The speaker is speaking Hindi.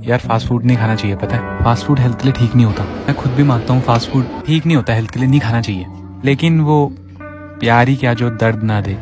यार फास्ट फ़ूड नहीं खाना चाहिए, पता है? फास्ट फ़ूड हेल्थ के लिए ठीक नहीं होता। मैं खुद भी मानता हूँ फास्ट फ़ूड ठीक नहीं होता हेल्थ के लिए नहीं खाना चाहिए। लेकिन वो प्यारी क्या जो दर्द ना दे।